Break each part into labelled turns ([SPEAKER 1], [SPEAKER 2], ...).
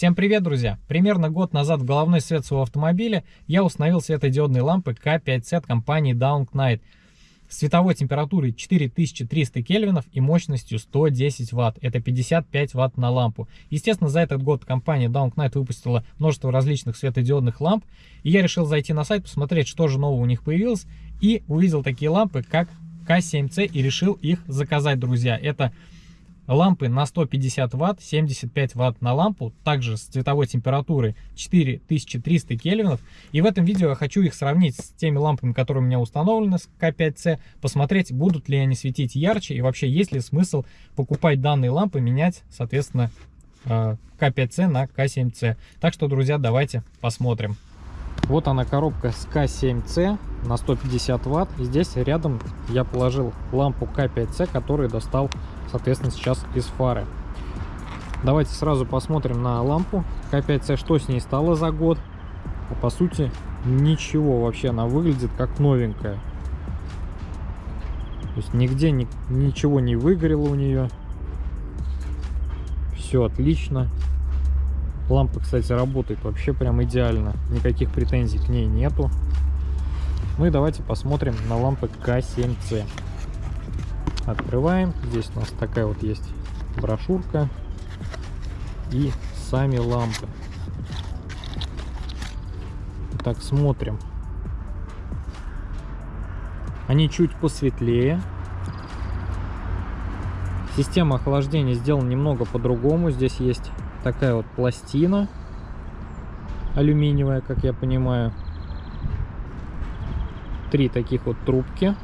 [SPEAKER 1] Всем привет, друзья! Примерно год назад в головной свет своего автомобиля я установил светодиодные лампы K5C от компании Down Knight с световой температурой 4300 кельвинов и мощностью 110 ватт. Это 55 ватт на лампу. Естественно, за этот год компания Down Knight выпустила множество различных светодиодных ламп. И я решил зайти на сайт, посмотреть, что же нового у них появилось. И увидел такие лампы, как K7C и решил их заказать, друзья. Это лампы на 150 ватт 75 ватт на лампу также с цветовой температурой 4300 кельвинов. И в этом видео я хочу их сравнить с теми лампами которые у меня установлены с К5С посмотреть будут ли они светить ярче и вообще есть ли смысл покупать данные лампы менять соответственно э, К5С на К7С так что друзья давайте посмотрим вот она коробка с К7С на 150 ватт и здесь рядом я положил лампу К5С которую достал соответственно, сейчас из фары. Давайте сразу посмотрим на лампу К5С, что с ней стало за год. А по сути, ничего вообще, она выглядит как новенькая. То есть нигде ни, ничего не выгорело у нее. Все отлично. Лампа, кстати, работает вообще прям идеально. Никаких претензий к ней нету. Ну и давайте посмотрим на лампы К7С. Открываем. Здесь у нас такая вот есть брошюрка и сами лампы. Так, смотрим. Они чуть посветлее. Система охлаждения сделана немного по-другому. Здесь есть такая вот пластина алюминиевая, как я понимаю. Три таких вот трубки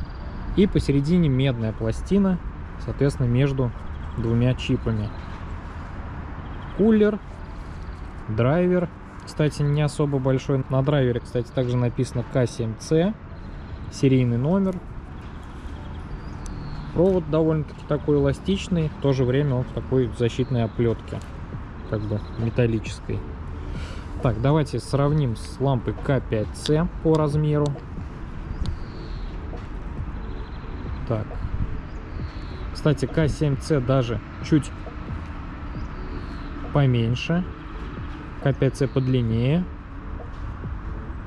[SPEAKER 1] и посередине медная пластина, соответственно, между двумя чипами. Кулер, драйвер, кстати, не особо большой. На драйвере, кстати, также написано К7C, серийный номер. Провод довольно-таки такой эластичный, в то же время он в такой защитной оплетке, как бы металлической. Так, давайте сравним с лампой К5C по размеру. Так. Кстати, К7С даже чуть поменьше. К5С подлиннее.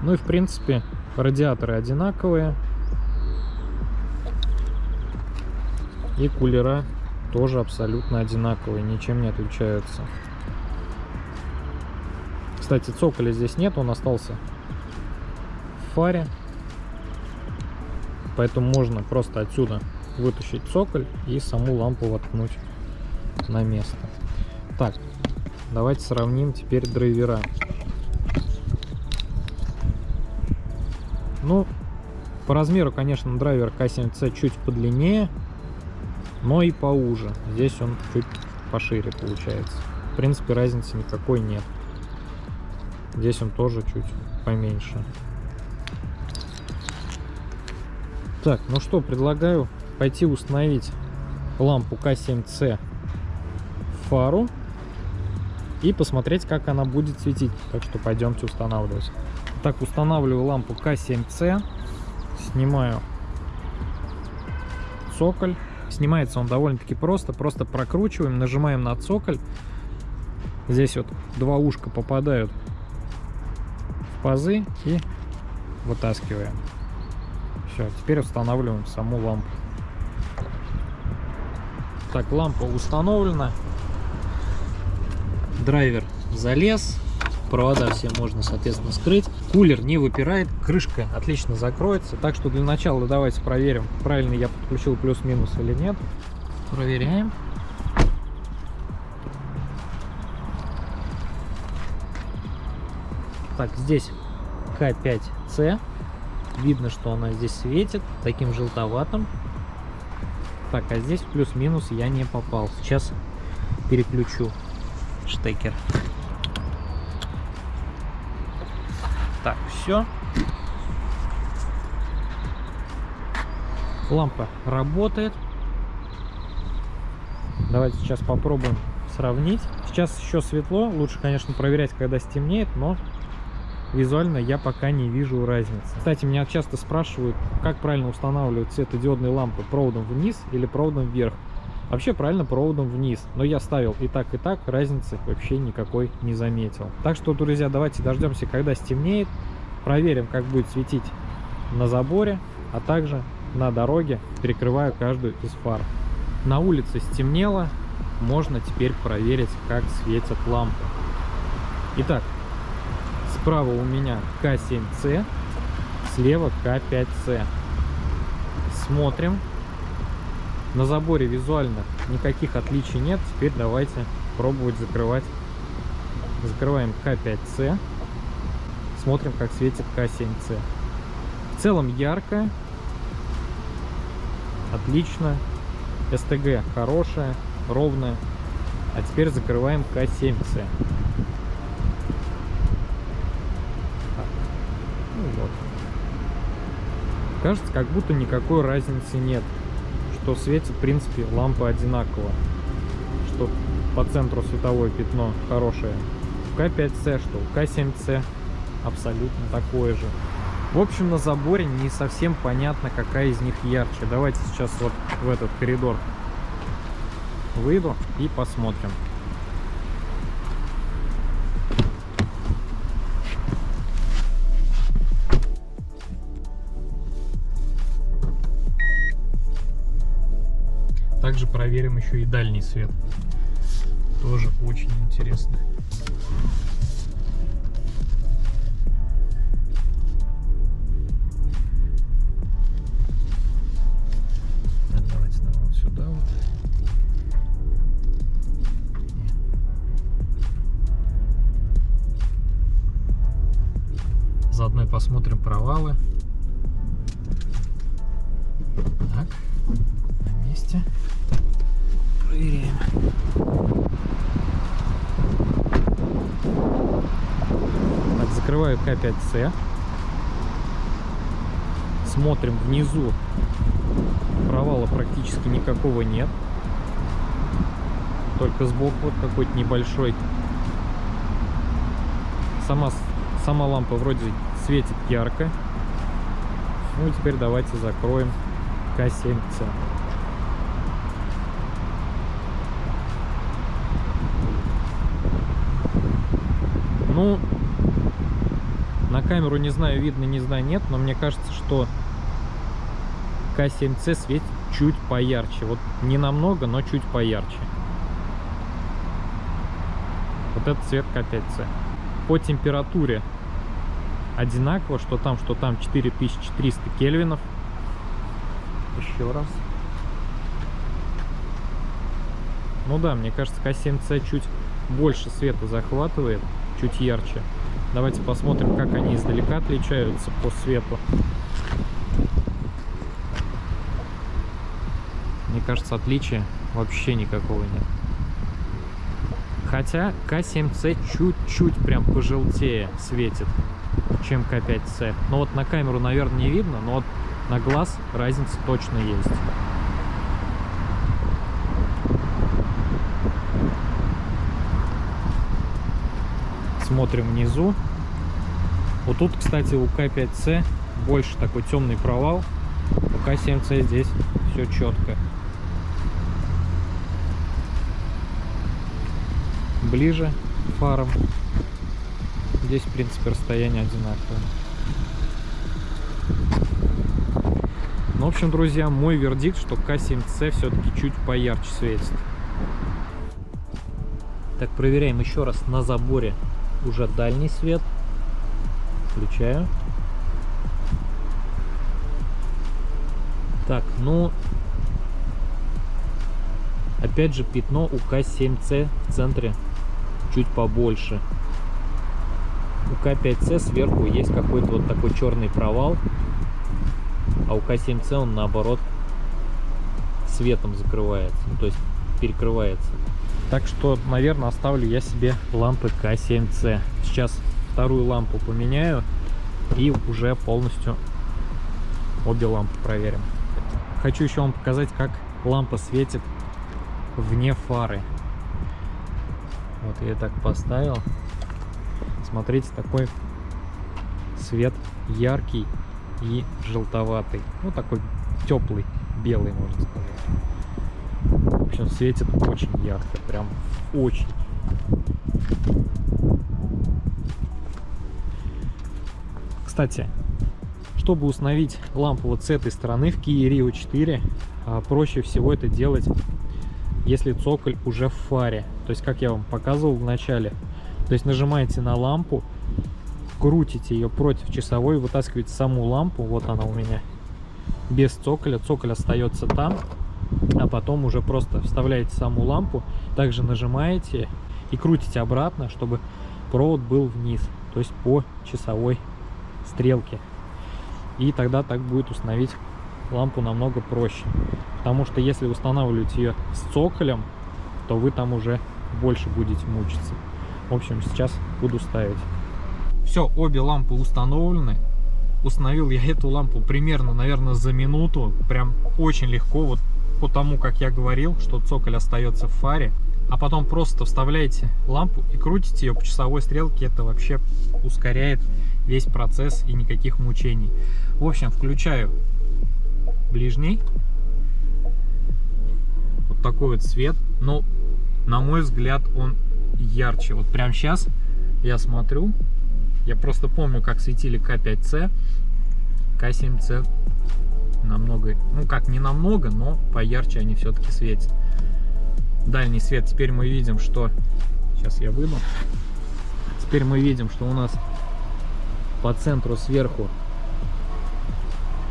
[SPEAKER 1] Ну и в принципе радиаторы одинаковые. И кулера тоже абсолютно одинаковые, ничем не отличаются. Кстати, цоколя здесь нет, он остался в фаре поэтому можно просто отсюда вытащить цоколь и саму лампу воткнуть на место. Так, давайте сравним теперь драйвера. Ну, по размеру, конечно, драйвер К7C чуть подлиннее, но и поуже. Здесь он чуть пошире получается. В принципе, разницы никакой нет. Здесь он тоже чуть поменьше. Так, ну что, предлагаю пойти установить лампу К7C в фару и посмотреть, как она будет светить. Так что пойдемте устанавливать. Так, устанавливаю лампу К7C, снимаю цоколь. Снимается он довольно-таки просто, просто прокручиваем, нажимаем на цоколь. Здесь вот два ушка попадают пазы и вытаскиваем. Все, теперь устанавливаем саму лампу. Так, лампа установлена. Драйвер залез. Провода все можно, соответственно, скрыть. Кулер не выпирает, крышка отлично закроется. Так что для начала давайте проверим, правильно я подключил плюс-минус или нет. Проверяем. Так, здесь К5С Видно, что она здесь светит таким желтоватым. Так, а здесь плюс-минус я не попал. Сейчас переключу штекер. Так, все. Лампа работает. Давайте сейчас попробуем сравнить. Сейчас еще светло. Лучше, конечно, проверять, когда стемнеет, но визуально я пока не вижу разницы. Кстати, меня часто спрашивают, как правильно устанавливать светодиодные лампы проводом вниз или проводом вверх. Вообще правильно проводом вниз, но я ставил и так, и так, разницы вообще никакой не заметил. Так что, друзья, давайте дождемся, когда стемнеет, проверим, как будет светить на заборе, а также на дороге перекрываю каждую из фар. На улице стемнело, можно теперь проверить, как светят лампы. Итак, справа у меня К7С, слева К5С. Смотрим. На заборе визуально никаких отличий нет. Теперь давайте пробовать закрывать. Закрываем К5С. Смотрим, как светит К7С. В целом ярко. Отлично. СТГ хорошая, ровная. А теперь закрываем К7С. Ну вот. Кажется, как будто никакой разницы нет. Что светит, в принципе, лампа одинаково. Что по центру световое пятно хорошее. У К5С, что у К7С абсолютно такое же. В общем, на заборе не совсем понятно, какая из них ярче. Давайте сейчас вот в этот коридор выйду и посмотрим. Также проверим еще и дальний свет. Тоже очень интересно. Заодно посмотрим провалы. Так, закрываю К5С. Смотрим внизу. Провала практически никакого нет. Только сбоку вот какой-то небольшой. Сама, сама лампа вроде светит ярко. Ну теперь давайте закроем К7С. Ну, на камеру не знаю, видно, не знаю, нет, но мне кажется, что К7С светит чуть поярче. Вот не намного, но чуть поярче. Вот этот цвет К5С. По температуре одинаково, что там, что там 4300 кельвинов. Еще раз. Ну да, мне кажется, К7С чуть больше света захватывает, чуть ярче. Давайте посмотрим, как они издалека отличаются по свету. Мне кажется, отличия вообще никакого нет. Хотя К7С чуть-чуть прям пожелтее светит чем К5С. Но вот на камеру, наверное, не видно, но вот на глаз разница точно есть. Смотрим внизу. Вот тут, кстати, у К5С больше такой темный провал. У К7С здесь все четко. Ближе фарам Здесь, в принципе, расстояние одинаковое. Ну, в общем, друзья, мой вердикт, что К7С все-таки чуть поярче светит. Так, проверяем еще раз на заборе уже дальний свет. Включаю. Так, ну, опять же, пятно у К7С в центре чуть побольше у К5С сверху есть какой-то вот такой черный провал, а у К7С он наоборот светом закрывается, ну, то есть перекрывается. Так что, наверное, оставлю я себе лампы К7С. Сейчас вторую лампу поменяю и уже полностью обе лампы проверим. Хочу еще вам показать, как лампа светит вне фары. Вот я так поставил. Смотрите, такой цвет яркий и желтоватый. Ну, такой теплый, белый, можно сказать. Общем, светит очень ярко, прям очень. Кстати, чтобы установить лампу вот с этой стороны в Kia Rio 4, а, проще всего это делать, если цоколь уже в фаре. То есть, как я вам показывал в начале, то есть нажимаете на лампу, крутите ее против часовой, вытаскиваете саму лампу, вот она у меня, без цоколя, цоколь остается там, а потом уже просто вставляете саму лампу, также нажимаете и крутите обратно, чтобы провод был вниз, то есть по часовой стрелке. И тогда так будет установить лампу намного проще. Потому что если устанавливать ее с цоколем, то вы там уже больше будете мучиться. В общем, сейчас буду ставить. Все, обе лампы установлены. Установил я эту лампу примерно, наверное, за минуту. Прям очень легко. Вот по тому, как я говорил, что цоколь остается в фаре. А потом просто вставляете лампу и крутите ее по часовой стрелке. Это вообще ускоряет весь процесс и никаких мучений. В общем, включаю ближний. Вот такой вот цвет. Но, на мой взгляд, он ярче. Вот прямо сейчас я смотрю. Я просто помню, как светили К5С. К7С намного, ну как, не намного, но поярче они все-таки светят. Дальний свет. Теперь мы видим, что... Сейчас я выйду. Теперь мы видим, что у нас по центру сверху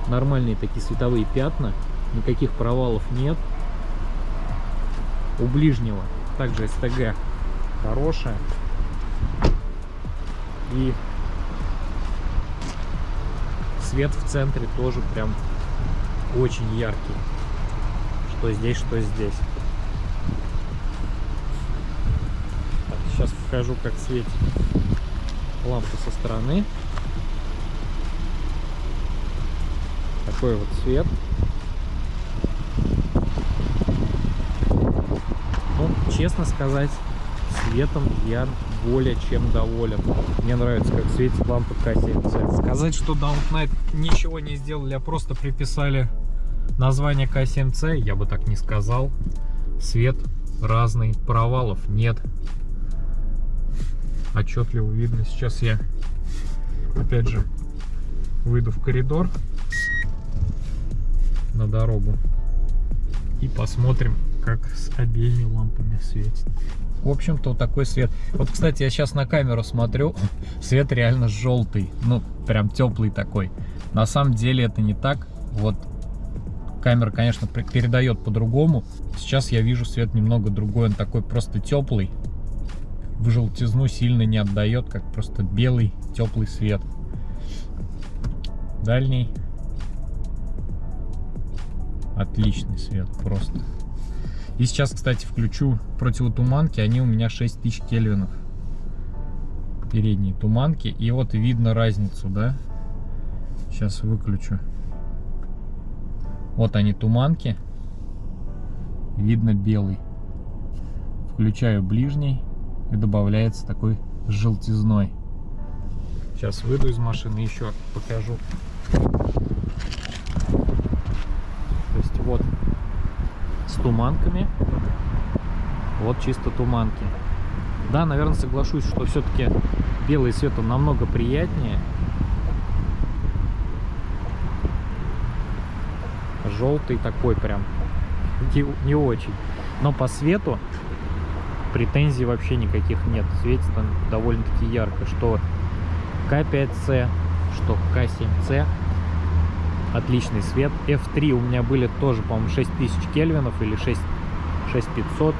[SPEAKER 1] нормальные такие световые пятна, никаких провалов нет. У ближнего также СТГ хорошая. И свет в центре тоже прям очень яркий. Что здесь, что здесь. Так, сейчас покажу, как светит лампа со стороны. такой вот цвет. Ну, честно сказать, цветом я более чем доволен. Мне нравится, как светит лампа К7C. Сказать, что Downnight ничего не сделали, а просто приписали название К7C, я бы так не сказал. Свет разный, провалов нет. Отчетливо видно. Сейчас я, опять же, выйду в коридор на дорогу. И посмотрим, как с обеими лампами светит. В общем-то, вот такой свет. Вот, кстати, я сейчас на камеру смотрю, свет реально желтый. Ну, прям теплый такой. На самом деле это не так. Вот камера, конечно, передает по-другому. Сейчас я вижу свет немного другой. Он такой просто теплый. В желтизну сильно не отдает, как просто белый теплый свет. Дальний Отличный свет просто. И сейчас, кстати, включу противотуманки. Они у меня 6000 кельвинов. Передние туманки. И вот видно разницу, да? Сейчас выключу. Вот они туманки. Видно белый. Включаю ближний. И добавляется такой желтизной. Сейчас выйду из машины еще покажу. Вот с туманками. Вот чисто туманки. Да, наверное, соглашусь, что все-таки белый цвет он намного приятнее. Желтый такой прям не, очень. Но по свету претензий вообще никаких нет. Светит он довольно-таки ярко. Что К5С, что К7С отличный свет. F3 у меня были тоже, по-моему, 6000 кельвинов или 6, 6500.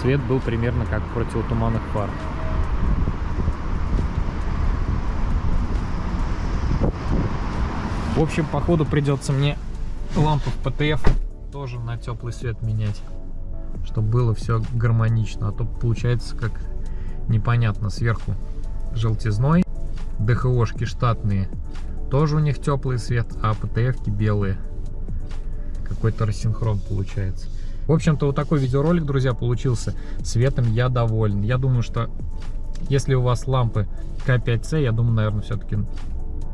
[SPEAKER 1] Свет был примерно как противотуманных фар. В общем, походу придется мне лампу в ПТФ тоже на теплый свет менять, чтобы было все гармонично. А то получается как непонятно сверху желтизной, ДХОшки штатные тоже у них теплый свет, а ПТФ-ки белые. Какой-то рассинхрон получается. В общем-то, вот такой видеоролик, друзья, получился. Светом я доволен. Я думаю, что если у вас лампы К5C, я думаю, наверное, все-таки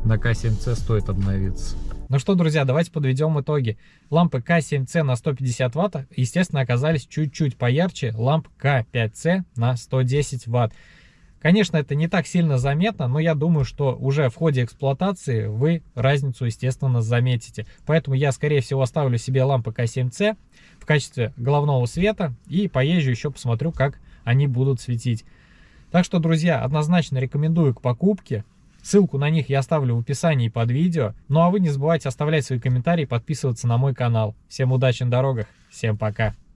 [SPEAKER 1] на К7C стоит обновиться. Ну что, друзья, давайте подведем итоги. Лампы К7C на 150 Вт, естественно, оказались чуть-чуть поярче ламп К5C на 110 Вт. Конечно, это не так сильно заметно, но я думаю, что уже в ходе эксплуатации вы разницу, естественно, заметите. Поэтому я, скорее всего, оставлю себе лампы К7C в качестве головного света и поезжу еще посмотрю, как они будут светить. Так что, друзья, однозначно рекомендую к покупке. Ссылку на них я оставлю в описании под видео. Ну а вы не забывайте оставлять свои комментарии и подписываться на мой канал. Всем удачи на дорогах, всем пока!